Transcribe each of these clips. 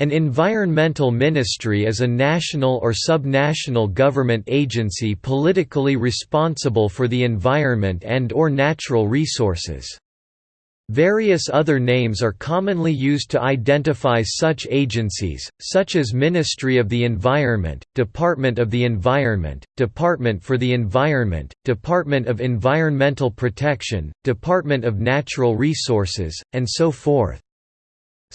An environmental ministry is a national or subnational government agency politically responsible for the environment and or natural resources. Various other names are commonly used to identify such agencies, such as Ministry of the Environment, Department of the Environment, Department for the Environment, Department of Environmental Protection, Department of Natural Resources, and so forth.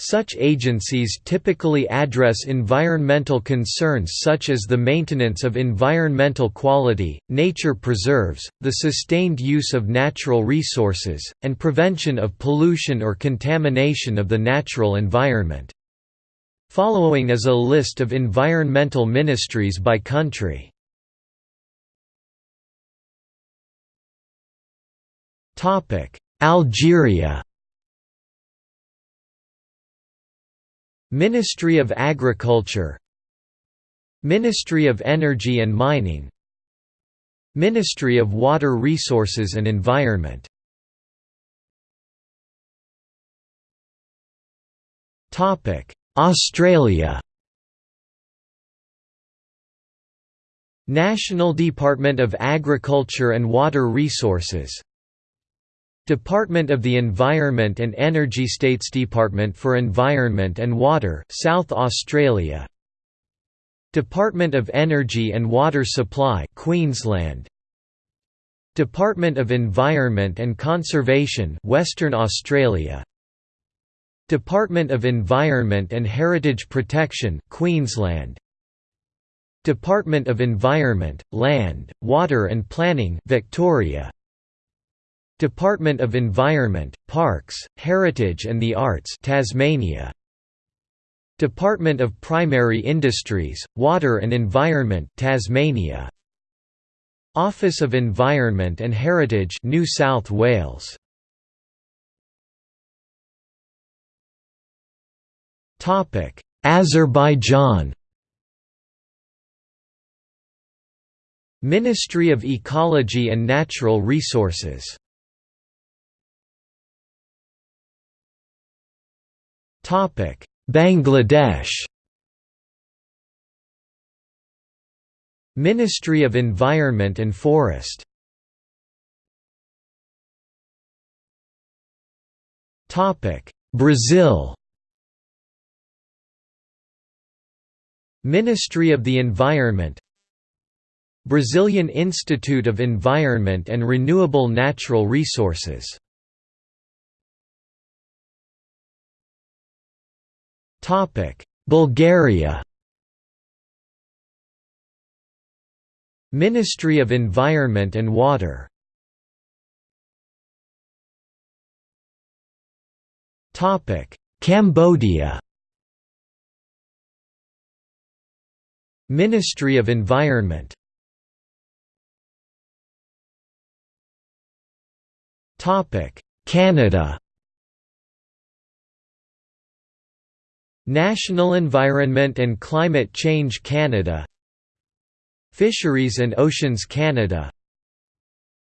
Such agencies typically address environmental concerns such as the maintenance of environmental quality, nature preserves, the sustained use of natural resources, and prevention of pollution or contamination of the natural environment. Following is a list of environmental ministries by country. Algeria Ministry of Agriculture Ministry of Energy and Mining Ministry of Water Resources and Environment. Australia. National Department of Agriculture and Water Resources Department of the Environment and Energy States Department for Environment and Water South Australia. Department of Energy and Water Supply Queensland. Department of Environment and Conservation Western Australia. Department of Environment and Heritage Protection Queensland. Department of Environment, Land, Water and Planning Victoria Department of Environment, Parks, Heritage and the Arts Tasmania. Department of Primary Industries, Water and Environment Tasmania. Office of Environment and Heritage New South Wales. Topic Azerbaijan. Ministry of Ecology and Natural Resources Bangladesh Ministry of Environment and Forest Topic: Brazil Ministry of the Environment Brazilian Institute of Environment and Renewable Natural Resources Bulgaria Ministry of Environment and Water Topic. Cambodia Ministry of Environment Topic. Canada National Environment and Climate Change Canada. Fisheries and Oceans Canada.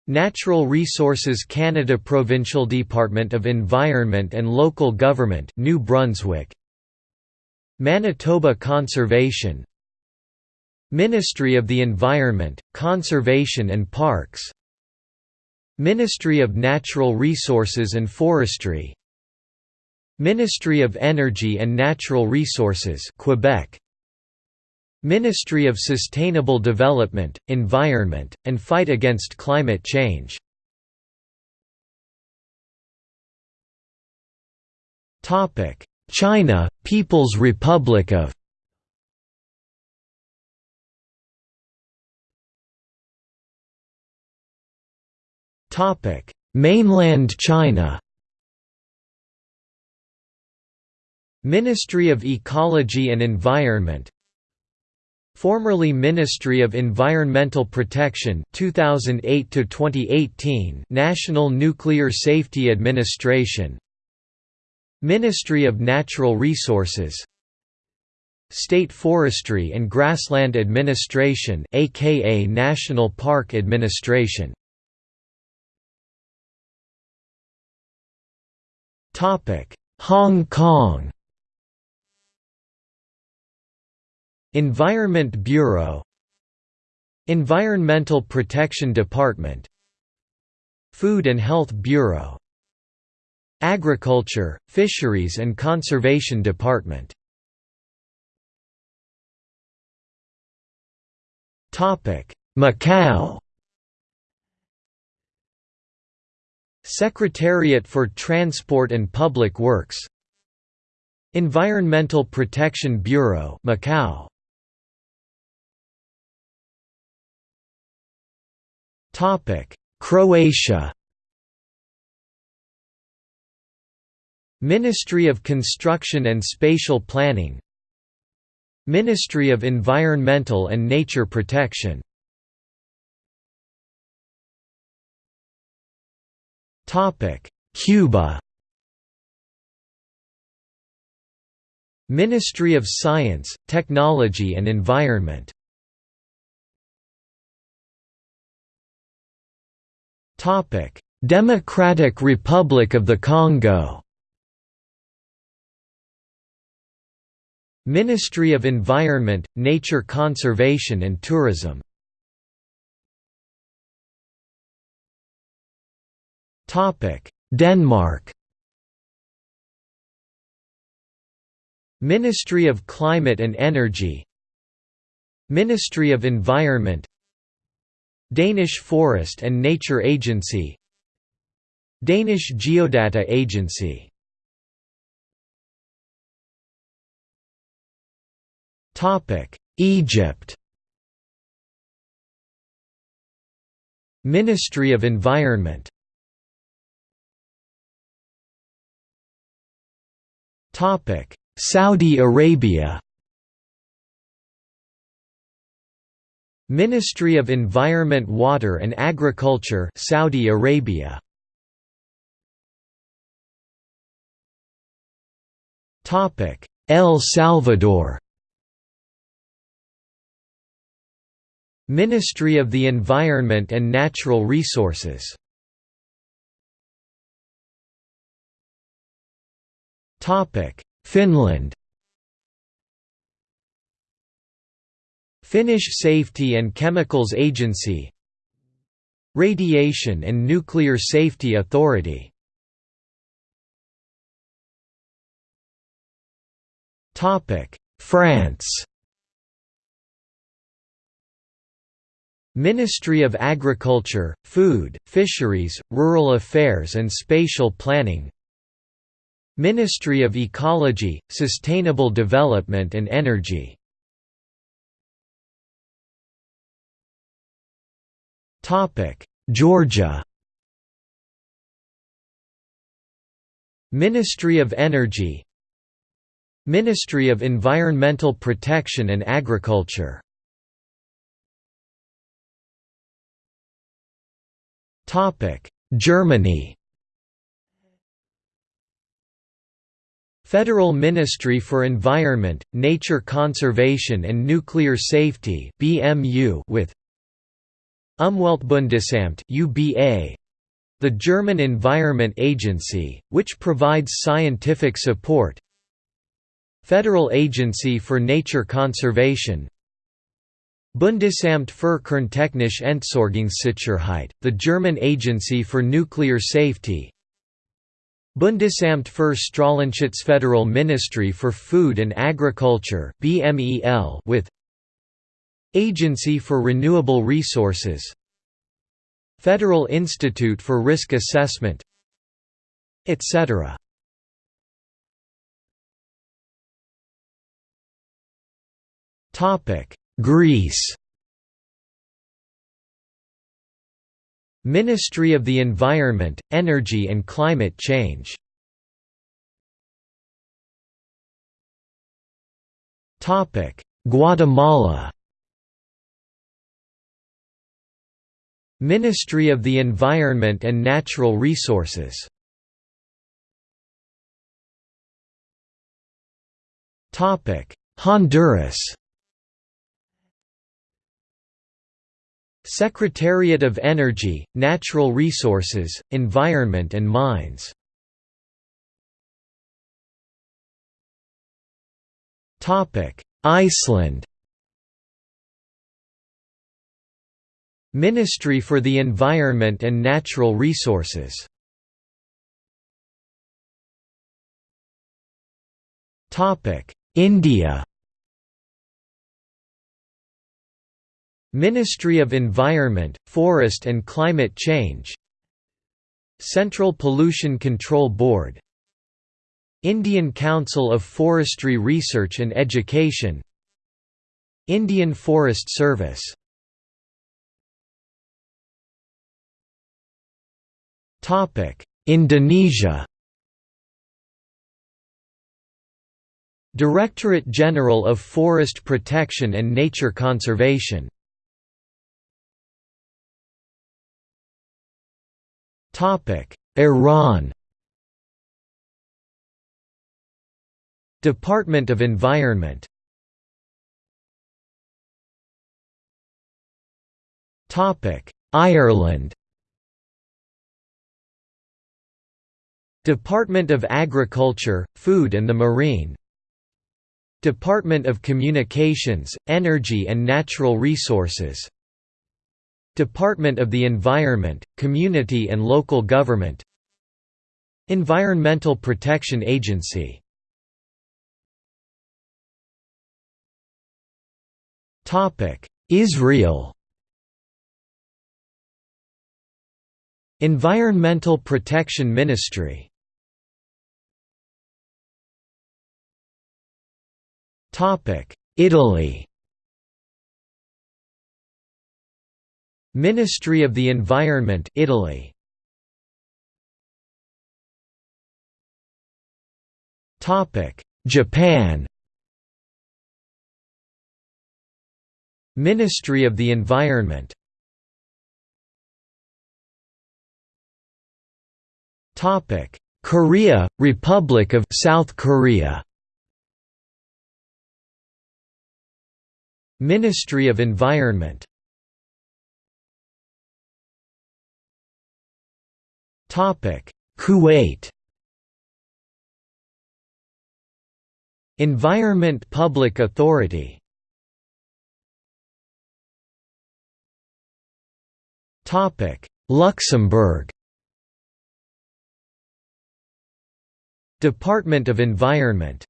Natural Resources Canada Provincial Department of Environment and Local Government New Brunswick. Manitoba Conservation. Ministry of the Environment, Conservation and Parks. Ministry of Natural Resources and Forestry Ministry of Energy and Natural Resources Quebec. Ministry of Sustainable Development, Environment, and Fight Against Climate Change. China, People's Republic of Mainland China Ministry of Ecology and Environment Formerly Ministry of Environmental Protection 2008 to 2018 National Nuclear Safety Administration Ministry of Natural Resources State Forestry and Grassland Administration aka National Park Administration. Topic Hong Kong Environment Bureau Environmental Protection Department Food and Health Bureau Agriculture, Fisheries and Conservation Department. Macau. Secretariat for Transport and Public Works Environmental Protection Bureau Macau Croatia. Ministry of Construction and Spatial Planning. Ministry of Environmental and Nature Protection. Cuba. Ministry of Science, Technology and Environment Democratic Republic of the Congo. Ministry of Environment, Nature Conservation and Tourism. Topic: Denmark. Ministry of Climate and Energy. Ministry of Environment Danish Forest and Nature Agency. Danish Geodata Agency. Topic Egypt. Ministry of Environment. Topic Saudi Arabia Ministry of Environment Water and Agriculture Saudi Arabia. Topic El Salvador. Ministry of the Environment and Natural Resources. Topic Finland Finnish Safety and Chemicals Agency. Radiation and Nuclear Safety Authority. France. Ministry of Agriculture, Food, Fisheries, Rural Affairs and Spatial Planning. Ministry of Ecology, Sustainable Development and Energy Georgia. Ministry of Energy. Ministry of Environmental Protection and Agriculture. Germany. Federal Ministry for Environment, Nature Conservation and Nuclear Safety with Umweltbundesamt (UBA), the German Environment Agency, which provides scientific support. Federal Agency for Nature Conservation. Bundesamt für Kerntechnische Entsorgungssicherheit, the German Agency for Nuclear Safety. Bundesamt für Strahlenschutz Federal Ministry for Food and Agriculture BMEL with Agency for Renewable Resources. Federal Institute for Risk Assessment. Etc. Greece. Ministry of the Environment, Energy and Climate Change. Guatemala Ministry of the Environment and Natural Resources. Honduras. Secretariat of Energy, Natural Resources, Environment and Mines. Iceland Ministry for the Environment and Natural Resources. India. Ministry of Environment, Forest and Climate Change. Central Pollution Control Board. Indian Council of Forestry Research and Education. Indian Forest Service Indonesia. Directorate General of Forest Protection and Nature Conservation. Iran. Department of Environment. Ireland Department of Agriculture, Food and the Marine Department of Communications, Energy and Natural Resources Department of the Environment, Community and Local Government Environmental Protection Agency. Israel. Environmental Protection Ministry Italy. Ministry of the Environment Italy. Topic Japan. Ministry of the Environment. Topic Korea Republic of South Korea Ministry of Environment. Topic. Kuwait. Environment Public Authority. Topic. Luxembourg. Department of Environment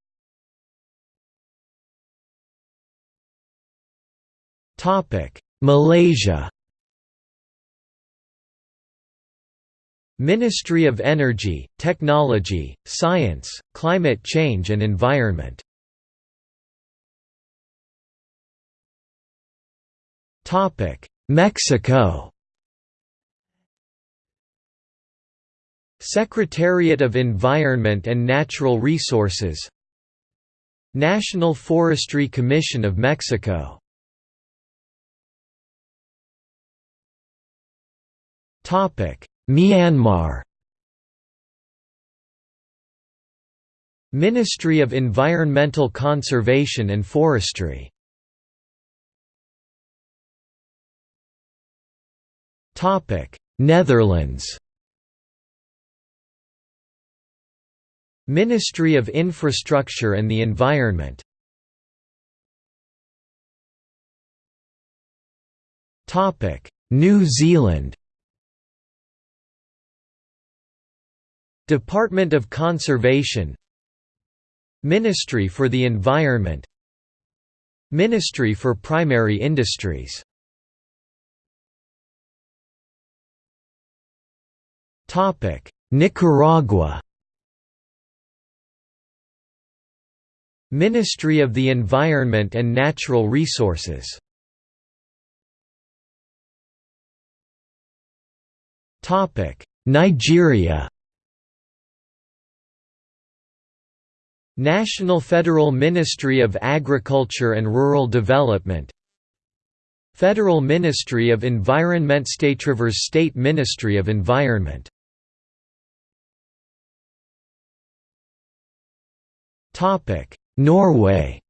Malaysia. Ministry of Energy, Technology, Science, Climate Change and Environment. Mexico. Secretariat of Environment and Natural Resources. National Forestry Commission of Mexico Myanmar. Ministry of Environmental Conservation and Forestry. Topic. Netherlands. Ministry of Infrastructure and the Environment. Topic. New Zealand Department of Conservation Ministry for the Environment Ministry for Primary Industries. Nicaragua. Ministry of the Environment and Natural Resources. Nigeria National Federal Ministry of Agriculture and Rural Development Federal Ministry of Environment State Rivers State Ministry of Environment. Norway.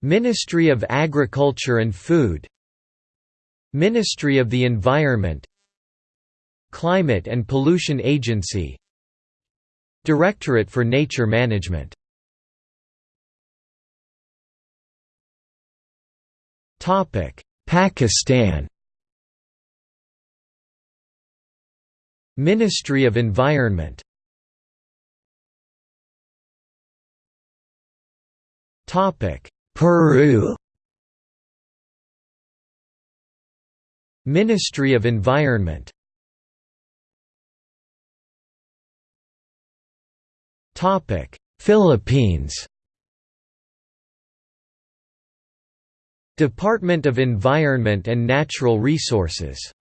Ministry of Agriculture and Food Ministry of the Environment Climate and Pollution Agency Directorate for Nature Management. Topic Pakistan. Ministry of Environment. Peru. Ministry of Environment Philippines. Department of Environment and Natural Resources.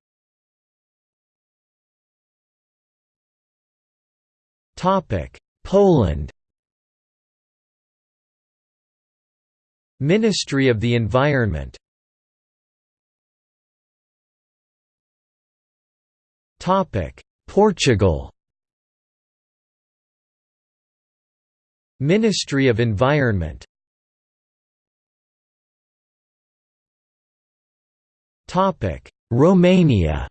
Poland. Ministry of the Environment. Portugal Ministry of Environment. Topic Romania.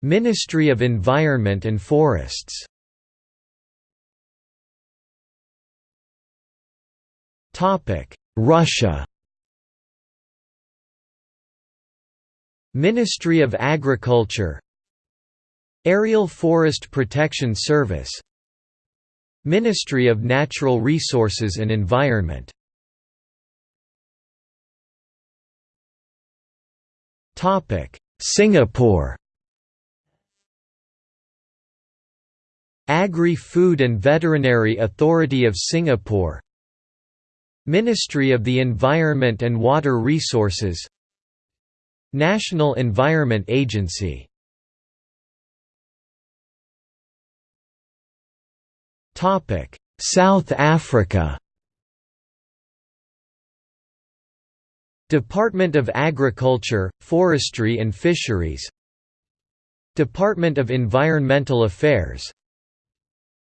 Ministry of Environment and Forests. Topic Russia. Ministry of Agriculture Aerial Forest Protection Service Ministry of Natural Resources and Environment. Singapore. Agri-Food and Veterinary Authority of Singapore. Ministry of the Environment and Water Resources. National Environment Agency South Africa. Department of Agriculture, Forestry and Fisheries. Department of Environmental Affairs.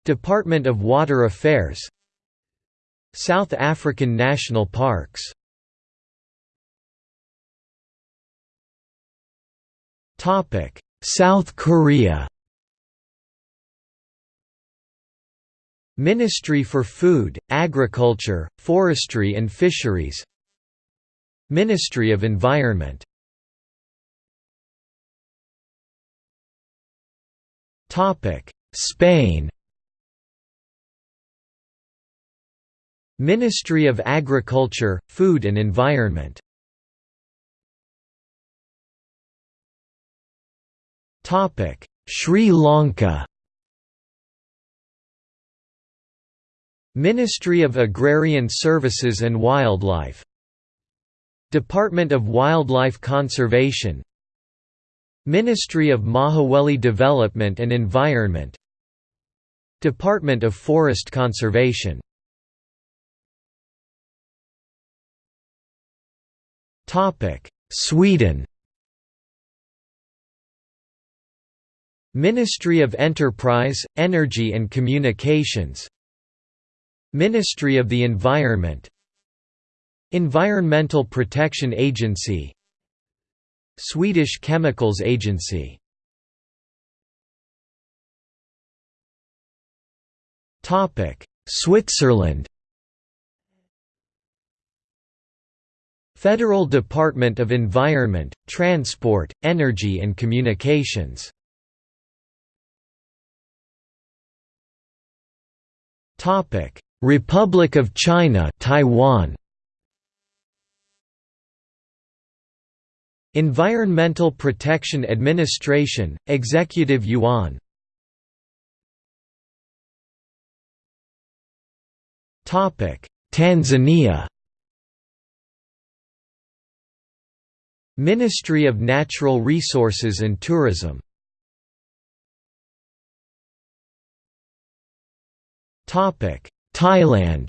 Department of Water Affairs. South African national parks. South Korea Ministry for Food, Agriculture, Forestry and Fisheries. Ministry of Environment. Spain. Ministry of Agriculture, Food and Environment. Sri Lanka Ministry of Agrarian Services and Wildlife. Department of Wildlife Conservation. Ministry of Mahaweli Development and Environment. Department of Forest Conservation. Sweden. Ministry of Enterprise, Energy and Communications Ministry of the Environment Environmental Protection Agency Swedish Chemicals Agency. Switzerland. Federal Department of Environment, Transport, Energy and Communications Republic of China Taiwan. Environmental Protection Administration, Executive Yuan. Topic Tanzania. Ministry of Natural Resources and Tourism Thailand.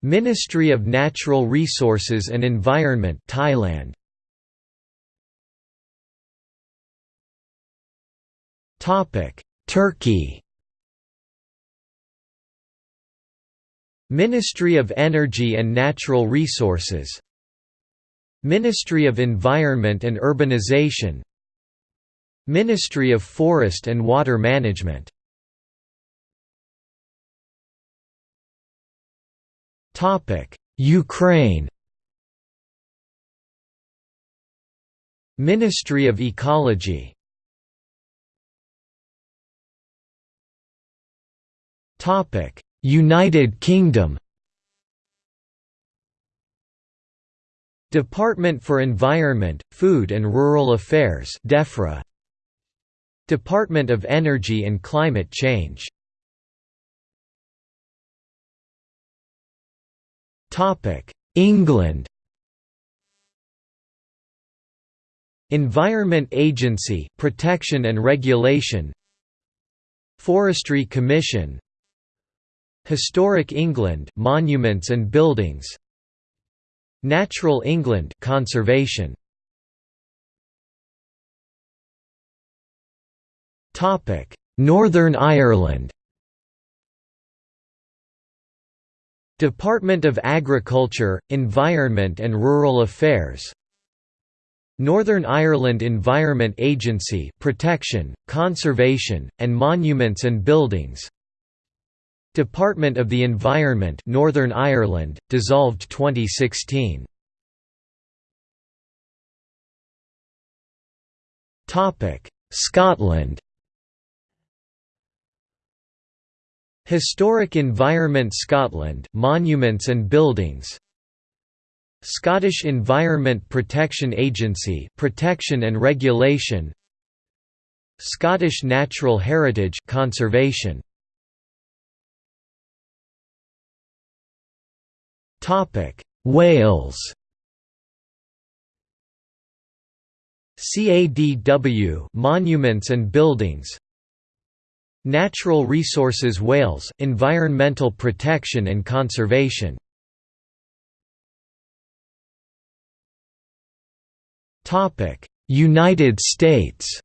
Ministry of Natural Resources and Environment Thailand. Topic. Turkey. Ministry of Energy and Natural Resources. Ministry of Environment and Urbanization. Ministry of Forest and Water Management Ukraine. Ministry of Ecology. Topic: United Kingdom. Department for Environment, Food and Rural Affairs DEFRA. Department of Energy and Climate Change England. Environment Agency Protection and Regulation. Forestry Commission. Historic England Monuments and Buildings. Natural England Conservation. Topic. Northern Ireland Department of Agriculture, Environment and Rural Affairs. Northern Ireland Environment Agency Protection, Conservation, and Monuments and Buildings. Department of the Environment Northern Ireland, dissolved 2016 Scotland Historic Environment Scotland Monuments and Buildings. Scottish Environment Protection Agency Protection and Regulation. Scottish Natural Heritage Conservation. Topic Wales. CADW Monuments and Buildings Natural Resources Wales Environmental Protection and Conservation. United States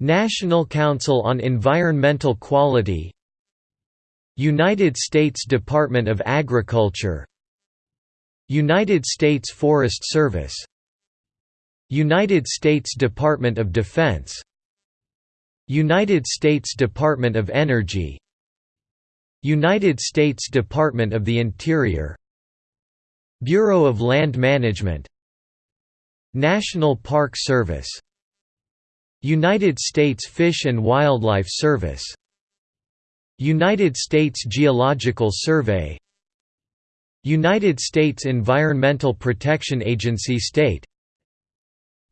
National Council on Environmental Quality United States Department of Agriculture United States Forest Service United States Department of Defense United States Department of Energy United States Department of the Interior Bureau of Land Management National Park Service United States Fish and Wildlife Service United States Geological Survey United States Environmental Protection Agency State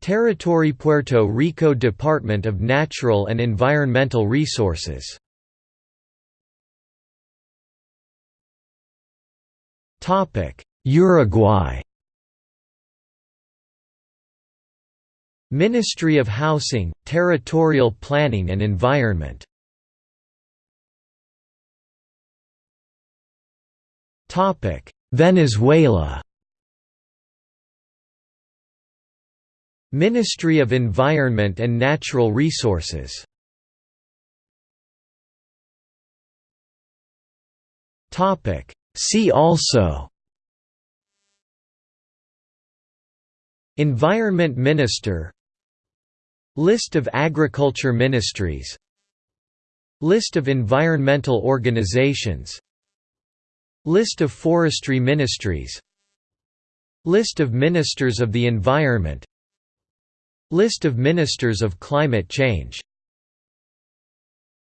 Territory Puerto Rico Department of Natural and Environmental Resources. Uruguay. Ministry of Housing, Territorial Planning and Environment. Venezuela Ministry of Environment and Natural Resources. See also. Environment Minister. List of agriculture ministries. List of environmental organizations. List of forestry ministries. List of Ministers of the Environment List of Ministers of Climate Change